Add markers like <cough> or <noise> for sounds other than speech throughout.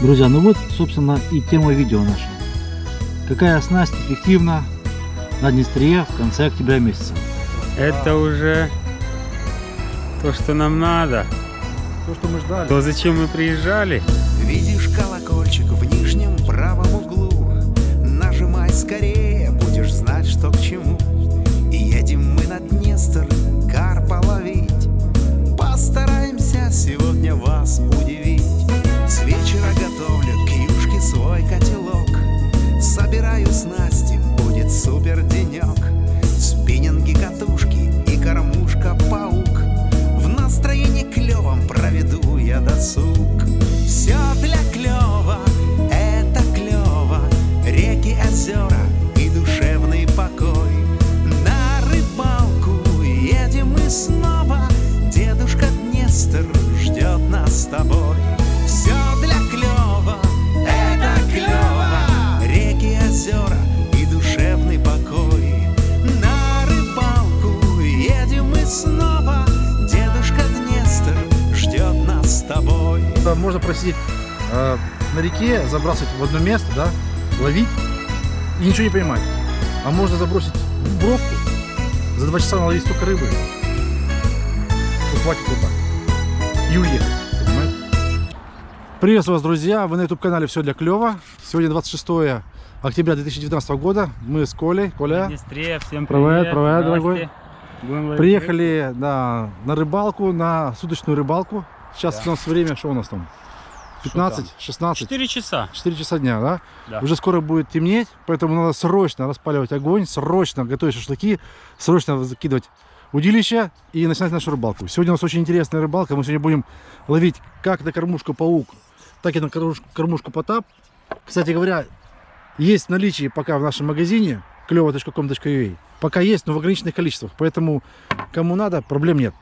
Друзья, ну вот, собственно, и тема видео наша. Какая снасть эффективна на Днестре в конце октября месяца? Это уже то, что нам надо. То, что мы ждали. То, зачем мы приезжали. Видишь колокольчик в нижнем правом углу Нажимай скорее, будешь знать, что к чему И едем мы на Днестр карпа ловить Постараемся сегодня вас удивить Можно просидеть э, на реке, забрасывать в одно место, да, ловить и ничего не поймать. А можно забросить в бровку, за два часа наловить столько рыбы, что хватит вот так. И уехать, понимаете? Приветствую вас, друзья! Вы на YouTube-канале «Все для клёва». Сегодня 26 октября 2019 года. Мы с Колей. Коля, Днестре, всем Привет, привет. привет, дорогой. Приехали да, на рыбалку, на суточную рыбалку. Сейчас Да. у нас время, что у нас там? 15, 16? 4 часа. 4 часа дня, да? Да. Уже скоро будет темнеть, поэтому надо срочно распаливать огонь, срочно готовить шашлыки, срочно закидывать удилища и начинать нашу рыбалку. Сегодня у нас очень интересная рыбалка. Мы сегодня будем ловить как на кормушку паук, так и на кормушку, потап. Кстати говоря, есть в наличии пока в нашем магазине клево.com.ua. Пока есть, но в ограниченных количествах. Поэтому кому надо, проблем нет.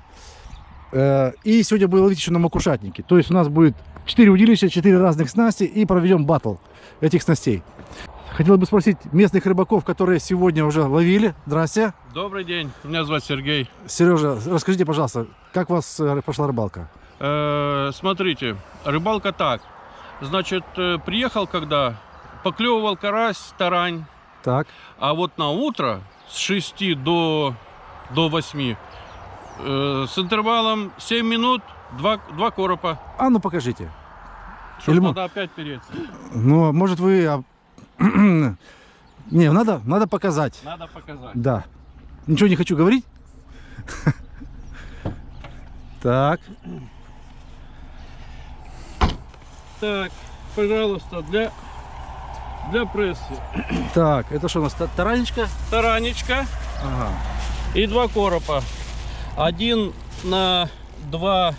Э, И сегодня будем ловить еще на макушатнике. То есть у нас будет 4 удилища, 4 разных снасти и проведем батл этих снастей. Хотел бы спросить местных рыбаков, которые сегодня уже ловили. Здрасте. Добрый день, меня зовут Сергей. Сережа, расскажите, пожалуйста, как у вас э, прошла рыбалка? Э, смотрите, рыбалка так. Значит, э, приехал когда, поклевывал карась, тарань, Так, а вот на утро с 6 до, до 8 э, с интервалом 7 минут, 2, два коропа. а ну покажите. Что Или надо опять переться? Ну, может вы... <clears throat> Не, надо, надо показать. Надо показать. Да. Ничего не хочу говорить. Так, Так, пожалуйста, для, для прессы. так, это что у нас, та- таранечка? Таранечка Ага. и два коропа. Один на 2,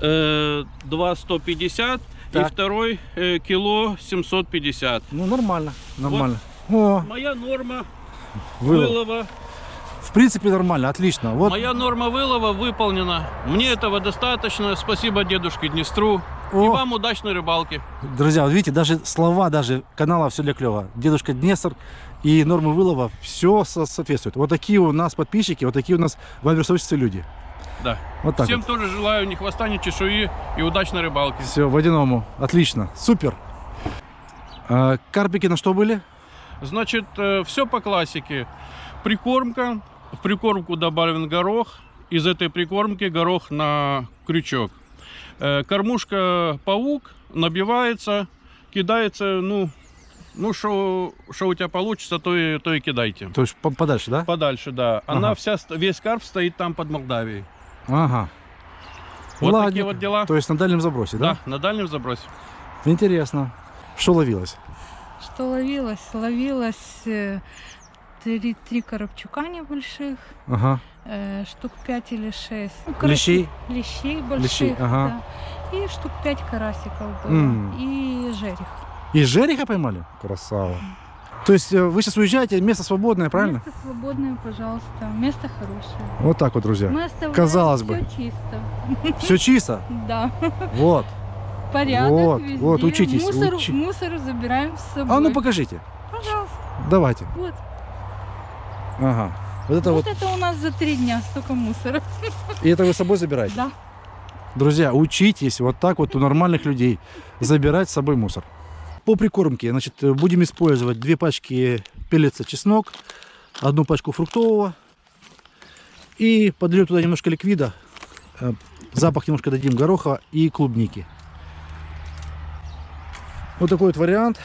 э, 2 150 Так. и второй э, кило 750. Ну, нормально, нормально. О, Моя норма вылов. вылова, В принципе, нормально, отлично. Вот, моя норма вылова выполнена. Мне этого достаточно. Спасибо дедушке Днестру. И О. вам удачной рыбалки. друзья, вот видите, даже слова даже канала «Все для клёва». Дедушка Днестр и нормы вылова, все соответствует. Вот такие у нас подписчики, вот такие у нас в сообществе люди. Да. Вот так Всем вот. тоже желаю ни хвоста, ни чешуи и удачной рыбалки. Все, водяному. Отлично. Супер. А, карпики на что были? Значит, все по классике. Прикормка. В прикормку добавлен горох. Из этой прикормки горох на крючок. Э, Кормушка паук набивается, кидается, ну, ну что у тебя получится, то и, то и кидайте. То есть по- подальше, да? Подальше, да. Она Ага. вся, весь карп стоит там под Молдавией. Ага. Вот Ладненько. такие вот дела. То есть на дальнем забросе, да? Да, на дальнем забросе. Интересно. Что ловилось? Что ловилось? Ловилось э, три, три коробчука небольших, Ага. э, штук пять или шесть. Ну, короче, Лещей? Лещей больших, Лещей, ага. да. И штук пять карасиков было. М. И жерех. И жереха поймали? Красава. То есть э, вы сейчас уезжаете, место свободное, правильно? Место свободное, пожалуйста. Место хорошее. Вот так вот, друзья. Мы Казалось бы. всё чисто. Все чисто. Да. Вот. Порядок Вот, везде. вот, учитесь, Мусор, учи- мусор забираем с собой. А ну покажите. Пожалуйста. Давайте. Вот. Ага. Вот это вот вот. это у нас за три дня столько мусора. И это вы с собой забираете? Да. Друзья, учитесь вот так вот у нормальных людей забирать с собой мусор. По прикормке, значит, будем использовать две пачки пеллетса чеснок, одну пачку фруктового и подольем туда немножко ликвида, э, запах немножко дадим гороха и клубники. Вот такой вот вариант.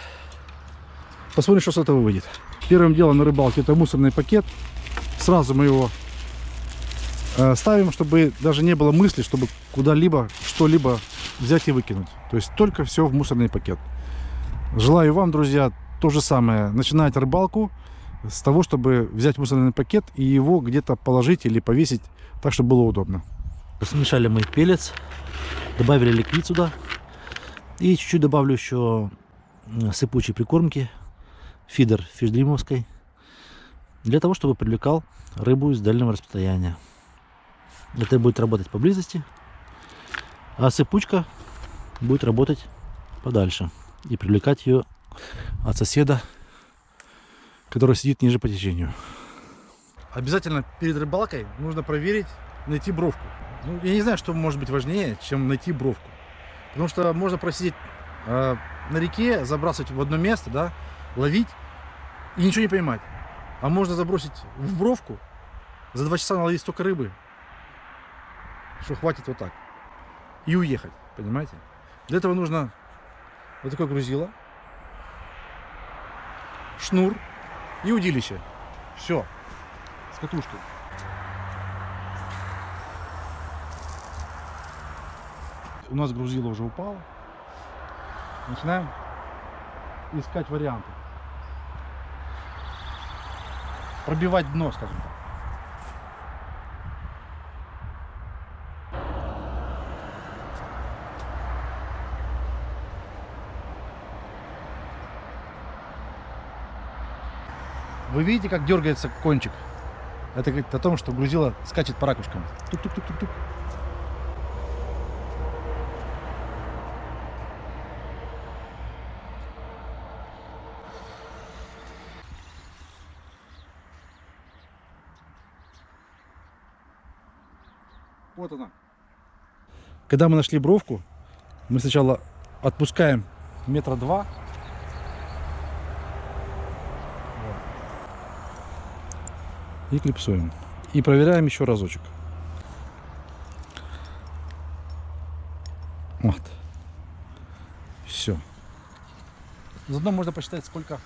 Посмотрим, что с этого выйдет. Первым делом на рыбалке это мусорный пакет. Сразу мы его э, ставим, чтобы даже не было мысли, чтобы куда-либо что-либо взять и выкинуть. То есть только все в мусорный пакет. Желаю вам, друзья, то же самое. Начинать рыбалку с того, чтобы взять мусорный пакет и его где-то положить или повесить так, чтобы было удобно. Смешали мы пелец, добавили ликвид сюда. И чуть-чуть добавлю еще сыпучей прикормки, фидер фишдримовской, для того, чтобы привлекал рыбу из дальнего расстояния. Это будет работать поблизости, а сыпучка будет работать подальше и привлекать ее от соседа, который сидит ниже по течению. Обязательно перед рыбалкой нужно проверить, найти бровку. Ну, я не знаю, что может быть важнее, чем найти бровку. Потому что можно просидеть э, на реке, забрасывать в одно место, да, ловить и ничего не поймать. А можно забросить в бровку, за два часа наловить столько рыбы, что хватит вот так. И уехать, понимаете? Для этого нужно вот такое грузило, шнур и удилище. Все. С катушкой. У нас грузило уже упало. Начинаем искать варианты. Пробивать дно, скажем так. Вы видите, как дергается кончик? Это говорит о том, что грузило скачет по ракушкам. Тук-тук-тук-тук-тук. Вот она. Когда мы нашли бровку, мы сначала отпускаем метра два. И клипсуем. И проверяем еще разочек. Вот. Все. Заодно можно посчитать, сколько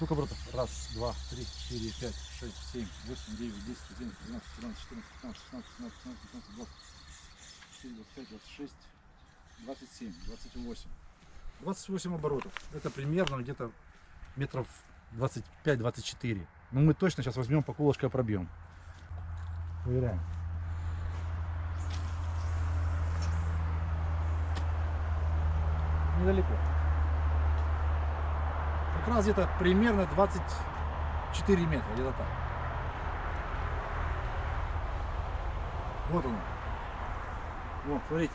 Сколько оборотов? Раз, два, три, четыре, пять, шесть, семь, восемь, девять, десять, одиннадцать, двенадцать, тринадцать, четырнадцать, пятнадцать, шестнадцать, семнадцать, восемнадцать, девятнадцать, двадцать четыре, двадцать пять, двадцать шесть, двадцать семь, двадцать восемь. Двадцать восемь оборотов. Это примерно где-то метров 25-24. Но мы точно сейчас возьмем по колышко пробьем. Проверяем. Недалеко. Раз где-то примерно 24 метра, где-то так. Вот он. Вот, смотрите.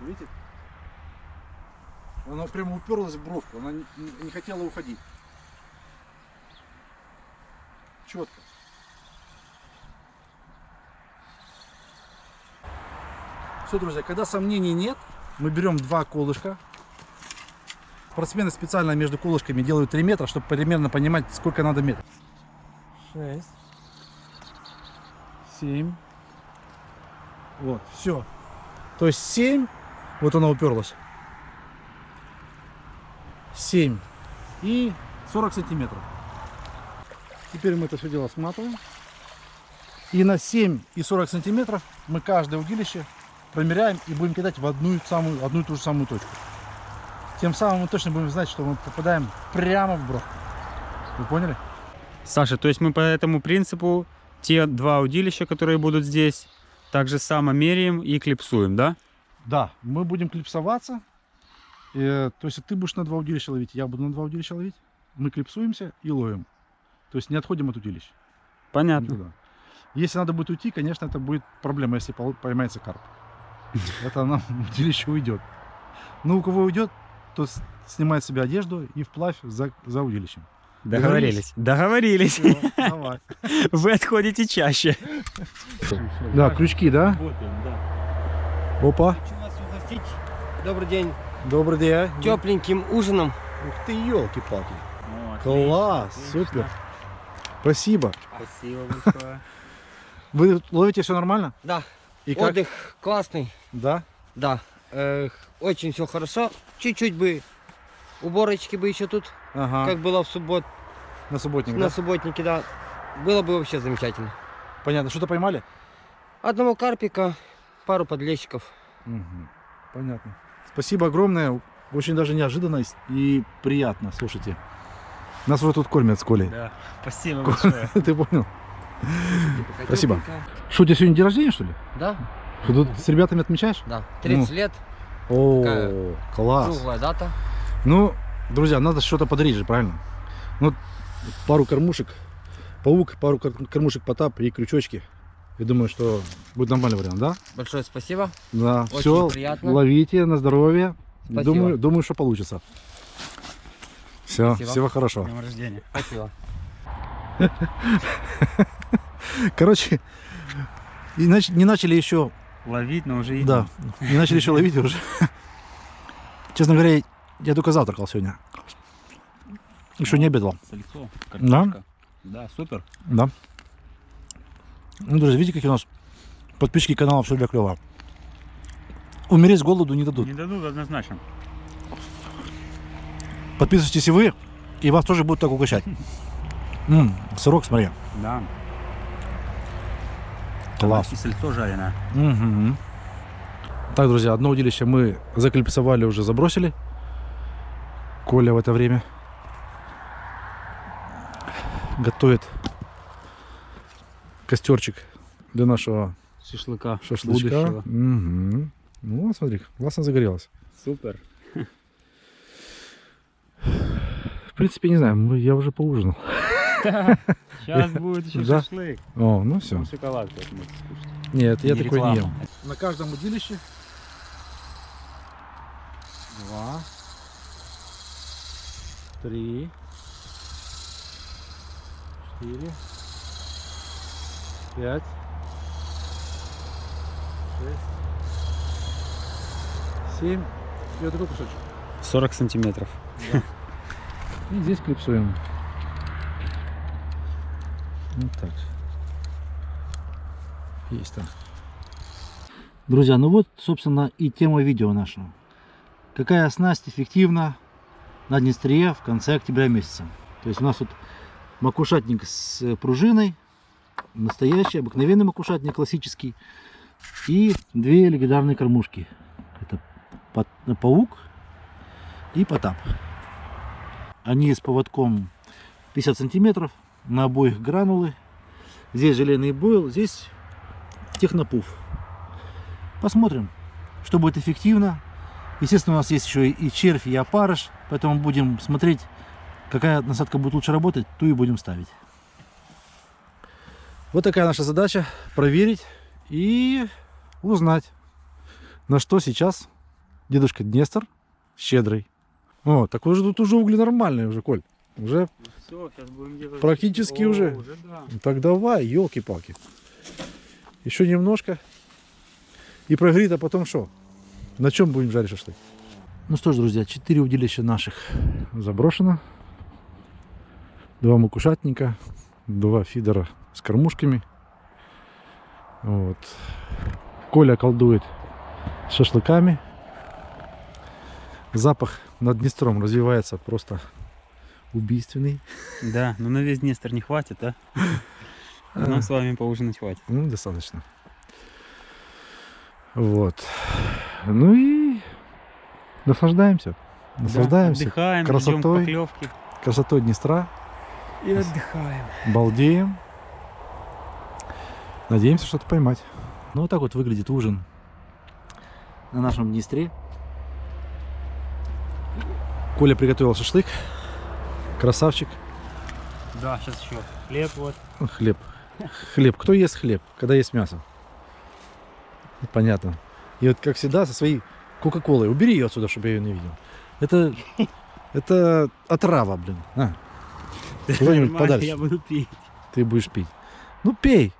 Видите? Она прямо уперлась в бровку, она не, не хотела уходить. Четко. Все, друзья, когда сомнений нет, мы берем два колышка. Спортсмены специально между колышками делают 3 метра, чтобы примерно понимать, сколько надо метров. 6, 7. Вот, все. То есть 7, вот она уперлась. 7 и 40 сантиметров. Теперь мы это все дело сматываем. И на 7 и 40 сантиметров мы каждое удилище промеряем и будем кидать в одну, самую, одну и ту же самую точку. Тем самым мы точно будем знать, что мы попадаем прямо в бровку. Вы поняли? Саша, то есть мы по этому принципу те два удилища, которые будут здесь, так же само меряем и клипсуем, да? Да, мы будем клипсоваться. Э, то есть ты будешь на два удилища ловить, я буду на два удилища ловить. Мы клипсуемся и ловим. То есть не отходим от удилища. Понятно. Никуда. Если надо будет уйти, конечно, это будет проблема, если поймается карп. <laughs> Это нам удилище уйдет. Но у кого уйдет, то снимает с себя одежду и вплавь за, за удилищем. Договорились. Договорились. Давай. <laughs> Вы отходите чаще. Да, крючки, да? Работаем, да. Опа. Хочу вас угостить. Добрый день. Добрый день. Тепленьким ужином. Ух ты, елки-палки. Класс, отлично, супер. Спасибо. Спасибо <laughs> большое. Вы ловите все нормально? Да. И как? Отдых классный. Да? Да. Э, очень все хорошо. Чуть-чуть бы уборочки бы еще тут, Ага. как было в суббот, На субботник, на да? субботнике, да. Было бы вообще замечательно. Понятно. Что-то поймали? Одного карпика, пару подлещиков. Мгм. Понятно. Спасибо огромное. Очень даже неожиданно и приятно. Слушайте. Нас уже тут кормят с Колей. Да. Спасибо большое. <laughs> Ты понял? Спасибо. Тепленькая. Что, у тебя сегодня день рождения, что ли? Да, Что, тут с ребятами отмечаешь? да. 30 Ну. лет, О, Такая класс. круглая дата. Ну, друзья, надо что-то подарить же, правильно? Ну, пару кормушек, паук, пару кор- кормушек потап и крючочки. Я думаю, что будет нормальный вариант, да? Большое спасибо. Да. Очень Все, приятно. ловите на здоровье. Спасибо. Думаю, думаю, что получится. Все, Спасибо. всего хорошего. С днем рождения. Спасибо. Короче, и не начали еще, Ловить, но уже да, не начали еще ловить уже. Честно говоря, я только завтракал сегодня. Еще не обедал. Сальцо, Да? картошка. Да, супер. Да. Ну, друзья, видите, какие у нас подписчики канала «Все для клёва». Умереть с голоду не дадут. Не дадут однозначно. Подписывайтесь и вы, и вас тоже будут так угощать. <laughs> М, сырок, смотри. Да. Класс. И сальцо жареное. Мгм. Так, друзья, одно удилище мы заклипсовали, уже забросили. Коля в это время готовит костерчик для нашего Шашлыка. шашлычка. будущего. Мгм. Ну, смотри, классно загорелось. Супер. В принципе, не знаю, я уже поужинал. Сейчас будет еще Да. шашлык. О, ну все. Шоколадку можете скушать. Нет, я Не такой не ем. На каждом удилище два, три, четыре, пять, шесть, семь. И вот такой кусочек. 40 сантиметров. <laughs> И здесь клипсуем. Вот так. Есть там. Друзья, ну вот, собственно, и тема видео нашего. Какая снасть эффективна на Днестре в конце октября месяца. То есть у нас тут макушатник с э, пружиной, настоящий, обыкновенный макушатник, классический, и две легендарные кормушки. Это паук и потап. Они с поводком 50 сантиметров, на обоих гранулы. Здесь желейный бойл, здесь технопуф. Посмотрим, что будет эффективно. Естественно, у нас есть еще и червь, и опарыш, поэтому будем смотреть, какая насадка будет лучше работать, ту и будем ставить. Вот такая наша задача, проверить и узнать, на что сейчас дедушка Днестр щедрый. О, так уже тут уже угли нормальные уже, Коль. Уже Все, сейчас будем делать. Практически О, уже. уже да. Ну Так давай, елки-палки. Еще немножко. И прогорит, а потом что? На чем будем жарить шашлык? Ну что ж, друзья, четыре удилища наших заброшено. Два макушатника, два фидера с кормушками. Вот. Коля колдует с шашлыками. Запах над Днестром развивается просто убийственный. Да, но на весь Днестр не хватит, а? <laughs> Нам с вами поужинать хватит. Ну, достаточно. Вот. Ну и наслаждаемся. Наслаждаемся Да, отдыхаем, красотой. поклевки. красотой Днестра. И отдыхаем. Балдеем. Надеемся что-то поймать. Ну, вот так вот выглядит ужин на нашем Днестре. Коля приготовил шашлык. Красавчик. Да, сейчас еще хлеб вот. Хлеб. Хлеб. Кто ест хлеб, когда есть мясо? Понятно. И вот, как всегда, со своей Кока-Колой. Убери ее отсюда, чтобы я ее не видел. Это, это отрава, блин. А. Куда-нибудь подальше. Я буду пить. Ты будешь пить. Ну, пей,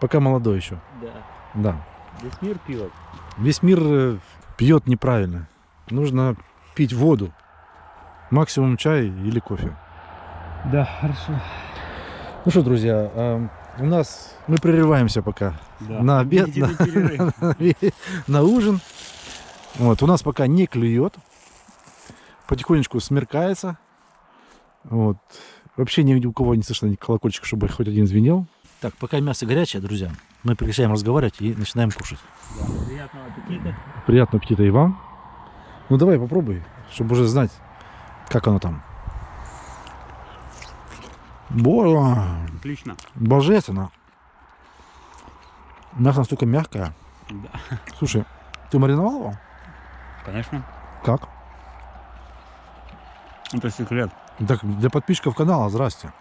пока молодой еще. Да. Да. Весь мир пьет. Весь мир э, пьет неправильно. Нужно пить воду. Максимум чай или кофе. Да, хорошо. Ну что, друзья, эм, у нас мы прерываемся пока Да. на обед, на перерыв. <laughs> на ужин. Вот, у нас пока не клюет. Потихонечку смеркается. Вот. Вообще ни у кого не слышно ни колокольчик, чтобы хоть один звенел. Так, пока мясо горячее, друзья, мы прекращаем разговаривать и начинаем кушать. Да, Приятного аппетита. Приятного аппетита и вам. Ну давай попробуй, чтобы уже знать, как оно там. Боже, Отлично. божественно. Мясо настолько мягкое. Да. Слушай, ты мариновал его? Конечно. Как? Это секрет. Так, для подписчиков канала, здрасте.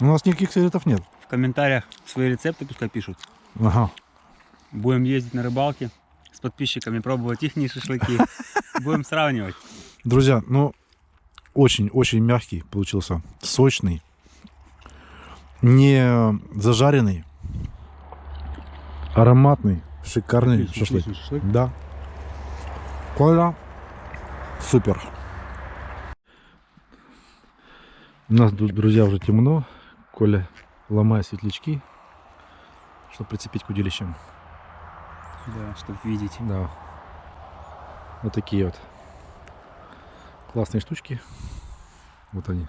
У нас никаких секретов нет. В комментариях свои рецепты пускай пишут. Ага. Будем ездить на рыбалки с подписчиками, пробовать их шашлыки. <laughs> Будем сравнивать. Друзья, ну, очень-очень мягкий получился. Сочный. Не зажаренный. Ароматный. Шикарный Отлично, шашлык. шашлык. Да. Коля, супер. У нас тут, друзья, уже темно. Коля ломает светлячки, чтобы прицепить к удилищам. Да, чтобы видеть. Да. Вот такие вот классные штучки. Вот они.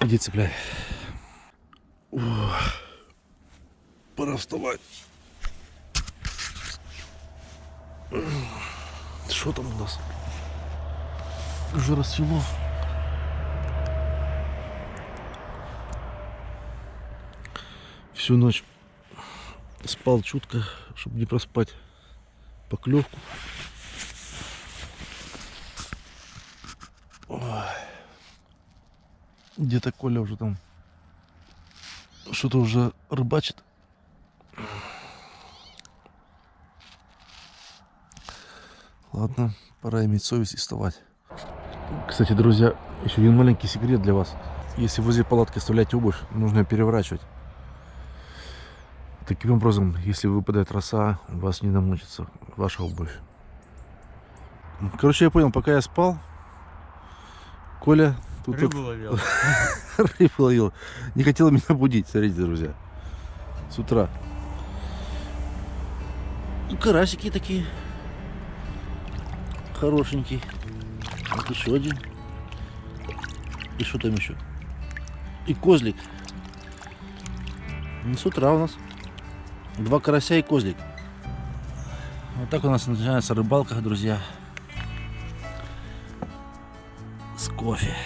Иди цепляй. Ох. Пора вставать. Что там у нас? Уже рассвело. Всю ночь спал чутко, чтобы не проспать поклевку. Где-то Коля уже там что-то уже рыбачит. Ладно, пора иметь совесть и вставать. Кстати, друзья, еще один маленький секрет для вас. Если возле палатки оставлять обувь, нужно ее переворачивать. Таким образом, если выпадает роса, у вас не намочится ваша обувь. Короче, я понял, пока я спал, Коля тут Рыбу ловил. вот <laughs> рыбу ловил. Не хотел меня будить, смотрите, друзья. С утра. Ну, карасики такие. Хорошенький. Вот еще один. И что там еще? И козлик. Ну, с утра у нас. Два карася и козлик. Вот так у нас начинается рыбалка, друзья. С кофе.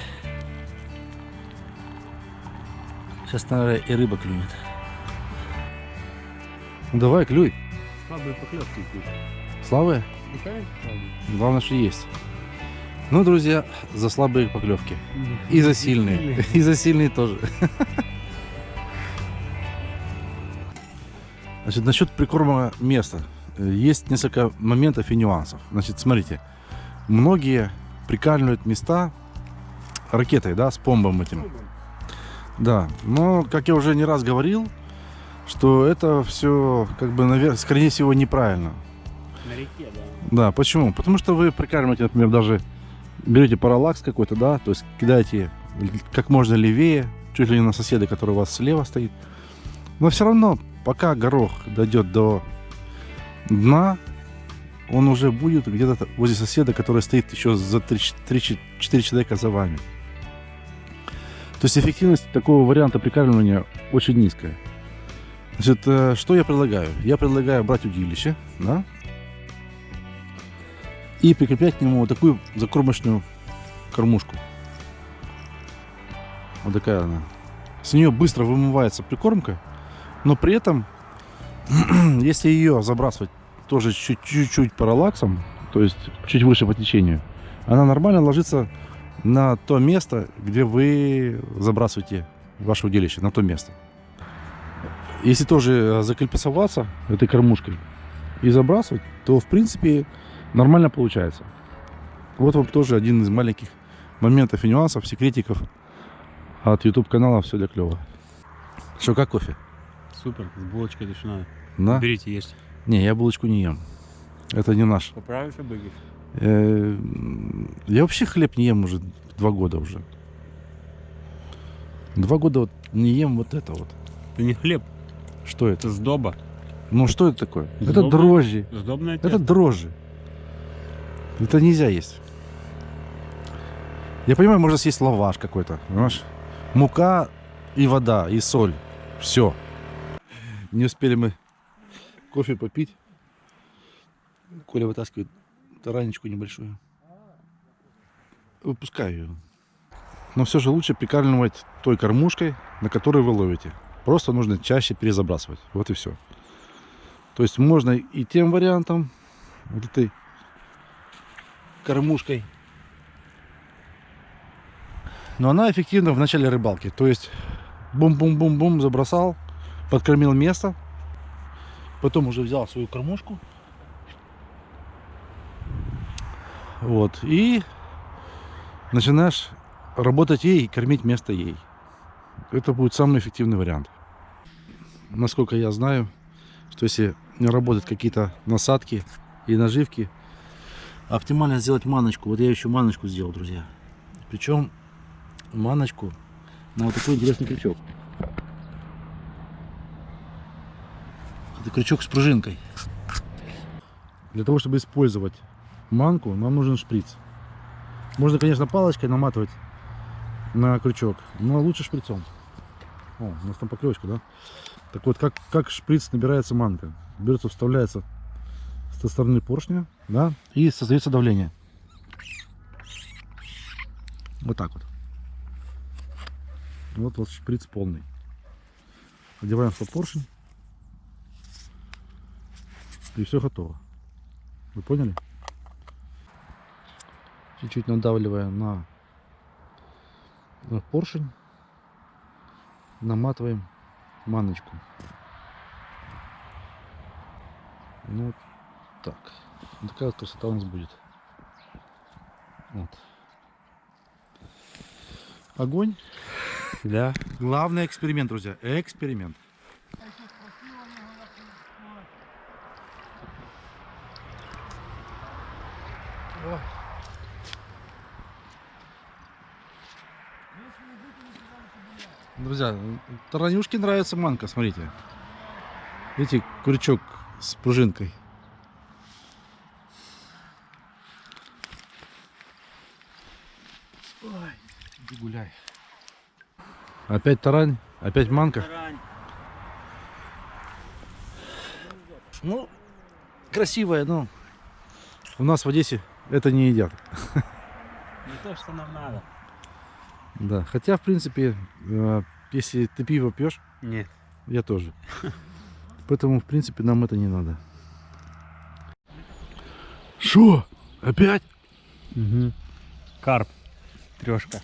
Сейчас, наверное, и рыба клюнет. Ну, давай, клюй. Слабые поклевки здесь. Слабые? Ну, конечно, слабые. Главное, что есть. Ну, друзья, за слабые поклевки. И за сильные. И за сильные тоже. <laughs> Значит, насчет прикорма места. Э, Есть несколько моментов и нюансов. Значит, смотрите. Многие прикармливают места ракетой, да, с помбом этим. Да, но, как я уже не раз говорил, что это все, как бы, наверное, скорее всего, неправильно. На реке, да. Да, почему? Потому что вы прикармливаете, например, даже берете параллакс какой-то, да, то есть кидаете как можно левее, чуть ли не на соседа, который у вас слева стоит. Но все равно, пока горох дойдет до дна, он уже будет где-то возле соседа, который стоит еще за 3-4 человека за вами. То есть эффективность такого варианта прикармливания очень низкая. Значит, э, что я предлагаю? Я предлагаю брать удилище, да, и прикреплять к нему вот такую закормочную кормушку. Вот такая она. С нее быстро вымывается прикормка, но при этом, <clears throat> если ее забрасывать тоже чуть- чуть-чуть параллаксом, то есть чуть выше по течению, она нормально ложится на то место, где вы забрасываете ваше удилище, на то место. Если тоже э, закольпасоваться этой кормушкой и забрасывать, то в принципе нормально получается. Вот вам тоже один из маленьких моментов и нюансов, секретиков от YouTube канала «Все для клёва». Что, как кофе? Супер, с булочкой душной. На? Берите, ешьте. Не, я булочку не ем. Это не наш. Поправишься, Быгиш? Э, Я вообще хлеб не ем уже два года уже. Два года вот не ем вот это вот. Это не хлеб, Что это? это сдоба. Ну что это такое? Это Сдобное. дрожжи. Сдобное Это тесто. дрожжи. Это нельзя есть. Я понимаю, можно съесть лаваш какой-то, понимаешь? Мука и вода, и соль. Все. Не успели мы кофе попить. Коля вытаскивает таранечку небольшую. Выпускаю ее. Но все же лучше прикармливать той кормушкой, на которой вы ловите. Просто нужно чаще перезабрасывать. Вот и все. То есть можно и тем вариантом, вот этой кормушкой. Но она эффективна в начале рыбалки. То есть бум-бум-бум-бум забросал, подкормил место. Потом уже взял свою кормушку. Вот. И начинаешь работать ей и кормить место ей. Это будет самый эффективный вариант. Насколько я знаю, что если работают какие-то насадки и наживки, оптимально сделать маночку. Вот я еще маночку сделал, друзья. Причем маночку на вот такой интересный крючок. Это крючок с пружинкой. Для того, чтобы использовать манку, нам нужен шприц. Можно, конечно, палочкой наматывать на крючок, но лучше шприцом. О, у нас там поклевочка, да? Так вот, как, как шприц набирается манка? Берется, вставляется со стороны поршня, да, и создается давление. Вот так вот. Вот вот шприц полный. Одеваем в поршень. И все готово. Вы поняли? Чуть-чуть надавливая на, на поршень, наматываем маночку. Ну, вот так. Вот такая вот красота у нас будет. Вот. Огонь. Да. Главный эксперимент, друзья. Эксперимент. Друзья, таранюшке нравится манка, смотрите. Видите, крючок с пружинкой. Ой, иди гуляй. Опять тарань, опять манка. Ну, красивая, но у нас в Одессе это не едят. Не то, что нам надо. Да, хотя, в принципе, э, если ты пиво пьешь, Нет. я тоже. Поэтому, в принципе, нам это не надо. Шо? Опять? Угу. Карп. Трешка.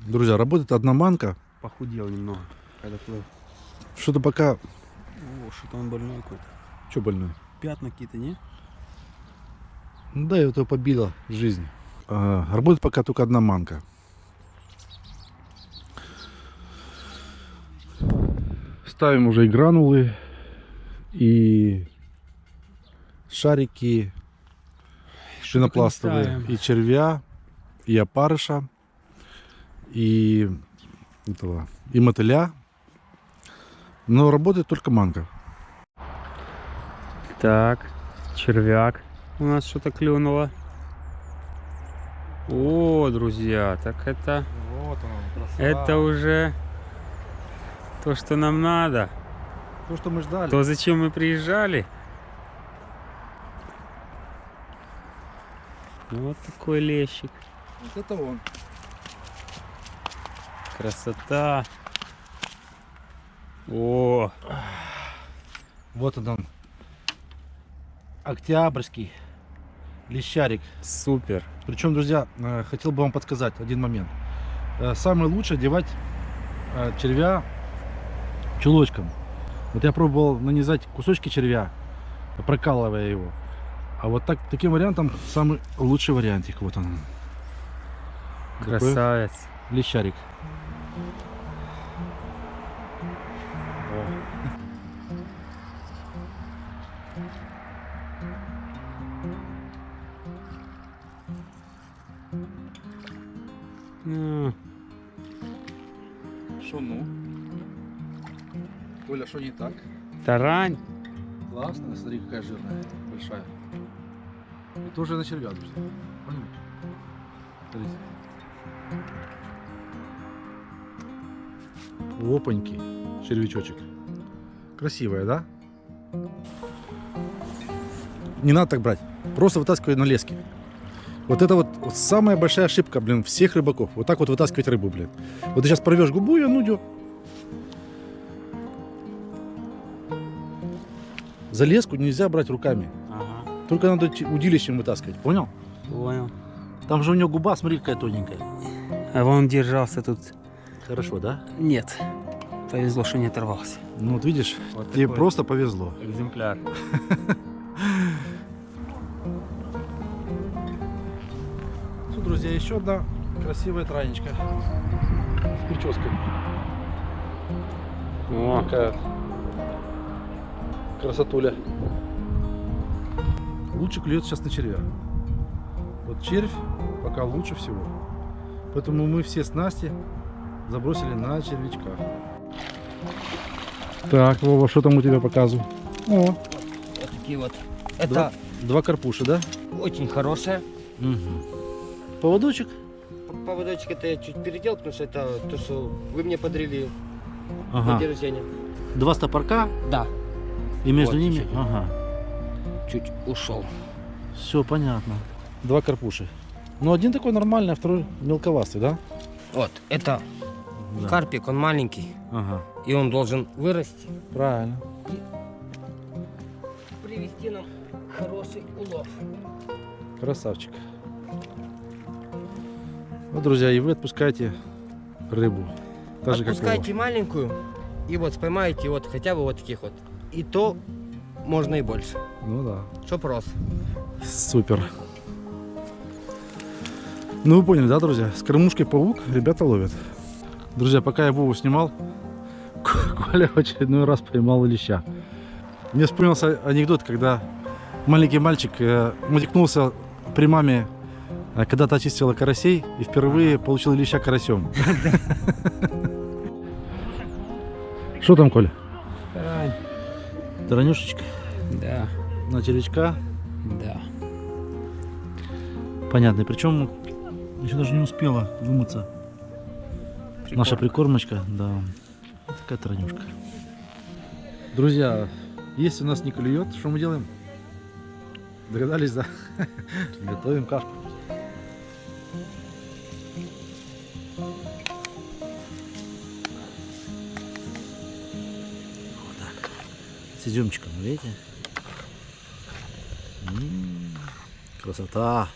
Друзья, работает одна манка. Похудел немного, когда плыл. Что-то пока... О, что-то он больной какой-то. Что больной? Пятна какие-то, не? Да, его побила жизнь. А, работает пока только одна манка. Ставим уже и гранулы, и шарики пенопластовые, и червя, и опарыша, и этого, и мотыля. Но работает только манка. Так, червяк. У нас что-то клюнуло. О, друзья, так это, Вот он, это уже то, что нам надо. то, что мы ждали. То, зачем мы приезжали. Вот такой лещик. Вот это он. Красота. О, Вот он, он. Октябрьский лещарик. супер. Причем, друзья, э, хотел бы вам подсказать один момент. Э, Самое лучшее девать э, червя чулочком. Вот я пробовал нанизать кусочки червя прокалывая его. А вот так, таким вариантом самый лучший вариантик. Вот он. Такой Красавец. Лещарик. Что ну? Коля, что не так? Тарань. Классно, смотри, какая жирная, большая. И тоже на червя нужно. Понял? Смотрите. Опаньки, червячочек. Красивая, да? Не надо так брать. Просто вытаскивай на леске. Вот это вот, вот самая большая ошибка, блин, всех рыбаков. Вот так вот вытаскивать рыбу, блин. Вот ты сейчас порвешь губу, и он уйдет. За леску нельзя брать руками. Ага, Только надо удилищем вытаскивать, понял? понял. Там же у него губа, смотри, какая тоненькая. А вон держался тут. Хорошо, да? Нет. Повезло, что не оторвался. Ну вот видишь, Вот тебе просто повезло. экземпляр. <laughs> Друзья, еще одна красивая транечка с прической. О, Такая красотуля. Лучше клюет сейчас на червя. Вот червь пока лучше всего. Поэтому мы все снасти забросили на червячках. Так, Вова, что там у тебя показываю? О, Вот такие вот. Это Два, два карпуша, да? очень хорошее. Поводочек? Поводочек это я чуть передел, потому что это то, что вы мне подарили на Ага. день рождения. Два стопорка Да, и между Вот, ними. чуть-чуть. Ага. чуть ушел. Все понятно. Два карпуши. Ну, один такой нормальный, а второй мелковастый, да? Вот, это Да. карпик, он маленький, Ага. и он должен вырасти, Правильно. привести нам хороший улов. Красавчик. Вот, друзья, и вы отпускаете рыбу. Так же, Вова. маленькую, и вот споймаете вот хотя бы вот таких вот. И то можно и больше. Ну да. Чтоб рос. Супер. Ну, вы поняли, да, друзья? С кормушкой паук ребята ловят. Друзья, пока я Вову снимал, <laughs> Коля в очередной раз поймал леща. Мне вспомнился анекдот, когда маленький мальчик э, матекнулся при маме, э, когда та чистила карасей, и впервые получил леща карасем. <laughs> Что там, Коля? Тарань. Таранюшечка Да, на червячка. да. Понятно. Причем еще даже не успела вымыться. Наша прикормочка, да. Такая таранюшка. Друзья, если у нас не клюет, что мы делаем? Догадались, да? Готовим кашку. С изюмчиком, видите? М, Красота.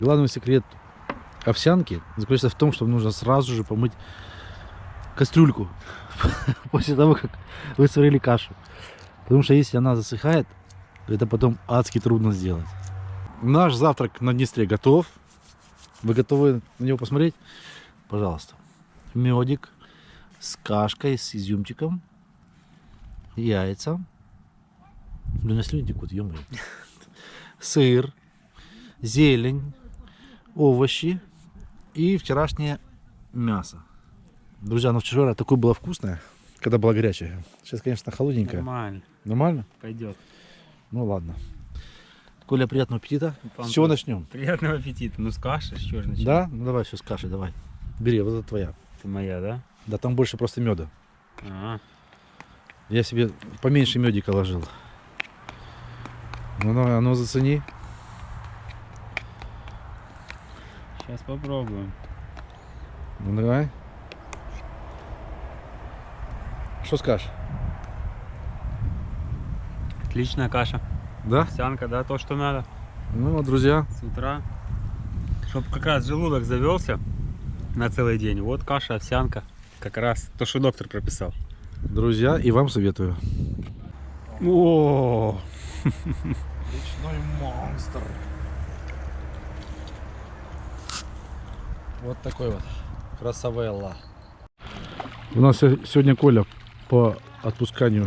Главный секрет овсянки заключается в том, что нужно сразу же помыть кастрюльку <laughs> после того, как вы сварили кашу. Потому что если она засыхает, это потом адски трудно сделать. Наш завтрак на Днестре готов. Вы готовы на него посмотреть? Пожалуйста. Медик с кашкой, с изюмчиком, яйца. Блин, слюни текут, ё Сыр, зелень, овощи и вчерашнее мясо. Друзья, ну вчера такое было вкусное, когда было горячее. Сейчас, конечно, холодненькое. Нормально. Нормально? Пойдет. Ну ладно. Коля, приятного аппетита. Вам С чего начнем? Приятного аппетита. Ну, с каши, что же начать? Да? Ну давай все с кашей, давай. Бери, вот это твоя. Это моя, да? Да там больше просто меда. Ага. Я себе поменьше медика ложил. Ну давай, а ну зацени. Сейчас попробуем. Ну давай. Что скажешь? Отличная каша. Да? Овсянка, да, то, что надо. Ну вот, друзья, С утра. Чтобы как раз желудок завелся на целый день. Вот каша, овсянка. Как раз то, что доктор прописал. друзья, и вам советую. О, Речной монстр. Вот такой вот. Красавелла. У нас се- сегодня Коля по отпусканию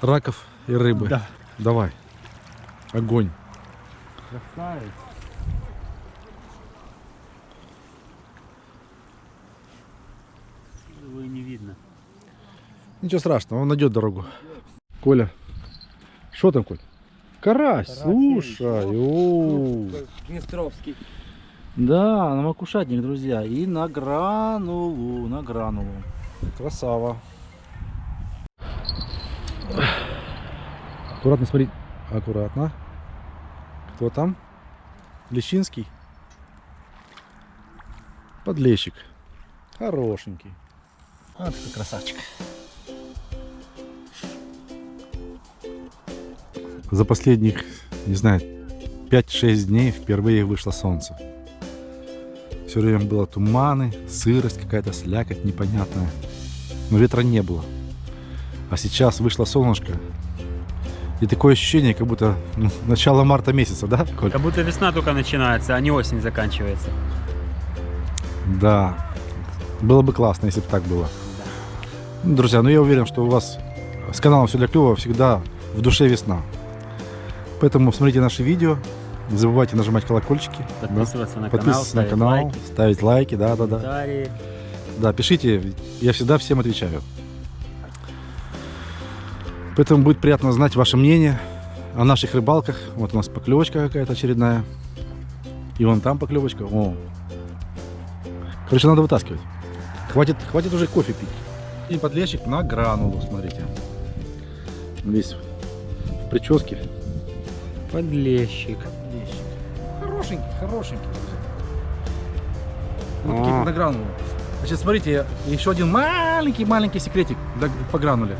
раков и рыбы. Да. Давай. Огонь. Красавец. Его и не видно. Ничего страшного, он найдет дорогу. Коля. Что там, Коль? Карась, слушай. оу. Днестровский. Да, на макушатник, друзья. И на гранулу, на гранулу. Красава. Аккуратно смотри. Аккуратно. Кто там? Лещинский? Подлещик. Хорошенький. А, такой красавчик. За последних, не знаю, 5-6 дней впервые вышло солнце. Все время было туманы, сырость какая-то, слякоть непонятная. Но ветра не было. А сейчас вышло солнышко. И такое ощущение, как будто ну, начало марта месяца, да, Коль? Как будто весна только начинается, а не осень заканчивается. Да. Было бы классно, если бы так было. Ну, Друзья, ну я уверен, что у вас с каналом все для клёва всегда в душе весна. Поэтому смотрите наши видео, не забывайте нажимать колокольчики, да, Подписываться на канал, подписываться на ставить канал, лайки, ставить лайки, да, да, да. Да, пишите, я всегда всем отвечаю. Поэтому будет приятно знать ваше мнение о наших рыбалках. Вот у нас поклевочка какая-то очередная. И вон там поклевочка. О. Короче, надо вытаскивать. Хватит, хватит уже кофе пить. И подлещик на гранулу, смотрите. Весь в прическе. Подлещик. Хорошенький, хорошенький. О. Вот такие на гранулу. Значит, смотрите, еще один маленький-маленький секретик для- по грануле.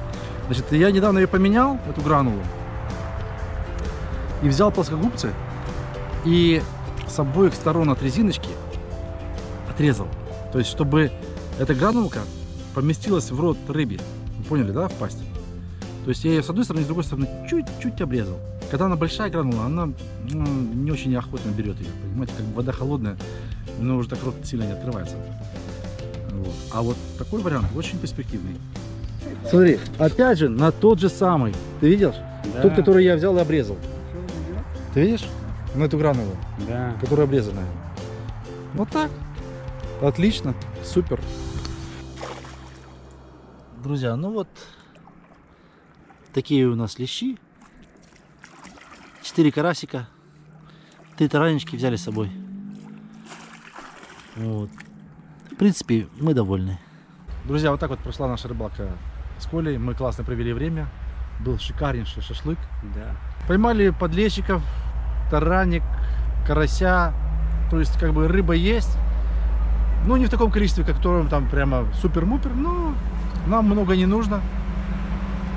Значит, я недавно ее поменял, эту гранулу, и взял плоскогубцы и с обоих сторон от резиночки отрезал. То есть, чтобы эта гранулка поместилась в рот рыбе. Вы поняли, да, в пасть? То есть я ее с одной стороны и с другой стороны чуть-чуть обрезал. Когда она большая гранула, она ну, не очень охотно берет ее. Понимаете, как вода холодная, но уже так рот сильно не открывается. Вот. А вот такой вариант очень перспективный. Смотри, опять же, на тот же самый. Ты видишь? Да, Тот, который я взял и обрезал. Ты видишь? На эту гранулу, да. которая обрезанная. Вот так. Отлично. Супер. Друзья, ну вот такие у нас лещи. Четыре карасика. Три таранечки взяли с собой. Вот. В принципе, мы довольны. Друзья, вот так вот прошла наша рыбалка с Колей. Мы классно провели время. Был шикарнейший шашлык. да. Поймали подлещиков, тараник, карася. То есть, как бы рыба есть. Ну, не в таком количестве, как которым там прямо супер-мупер. Но нам много не нужно.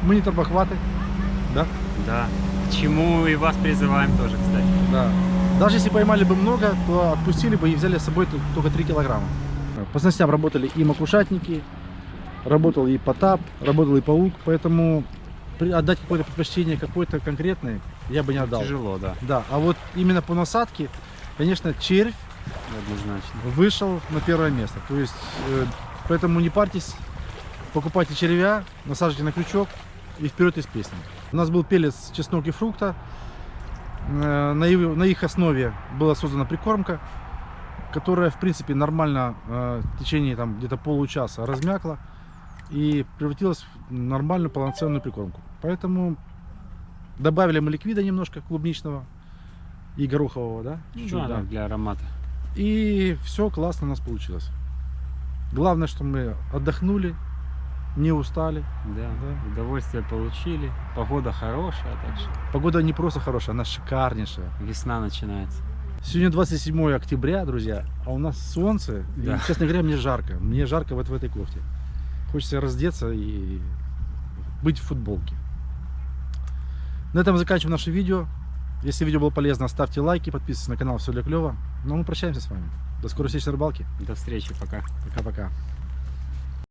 Мы не торбохваты. Да? Да. К чему и вас призываем тоже, кстати. Да. Даже если поймали бы много, то отпустили бы и взяли с собой только 3 килограмма. По снастям работали и макушатники, работал и потап, работал и паук, поэтому отдать какое-то предпочтение какой-то конкретной я бы не отдал. Тяжело, да, Да, а вот именно по насадке, конечно, червь однозначно. вышел на первое место. То есть, э, поэтому не парьтесь, покупайте червя, насаживайте на крючок и вперед из песни. У нас был пелец чеснок и фрукта. Э, На их, на их основе была создана прикормка, которая, в принципе, нормально э, в течение там, где-то получаса размякла и превратилась в нормальную полноценную прикормку. Поэтому добавили мы ликвида немножко клубничного и горохового, да? Чуть-чуть, Ну, да, да. для аромата. И все классно у нас получилось. Главное, что мы отдохнули, не устали. Да. Да. Удовольствие получили. Погода хорошая, так что Погода не просто хорошая, она шикарнейшая. весна начинается. Сегодня 27 октября, друзья, а у нас солнце. Да. И, честно говоря, мне жарко. Мне жарко вот в этой кофте. Хочется раздеться и быть в футболке. На этом заканчиваем наше видео. Если видео было полезно, ставьте лайки, подписывайтесь на канал Все для клёва. Ну а мы прощаемся с вами. До скорой встречи на рыбалке. До встречи, пока. Пока-пока.